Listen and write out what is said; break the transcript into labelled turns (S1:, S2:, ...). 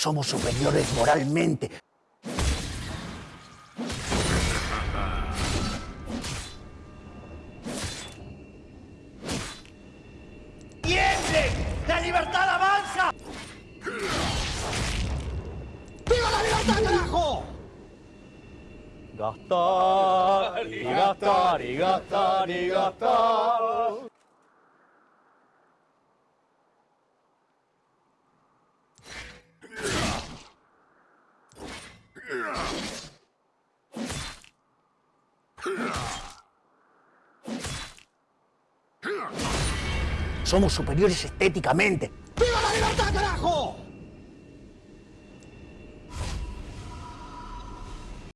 S1: Somos superiores moralmente.
S2: ¡Tiemblen! ¡La libertad avanza!
S3: ¡Viva la libertad, carajo!
S4: Gastar y gastar y gastar y gastar.
S1: Somos superiores estéticamente.
S3: ¡Viva la libertad, carajo!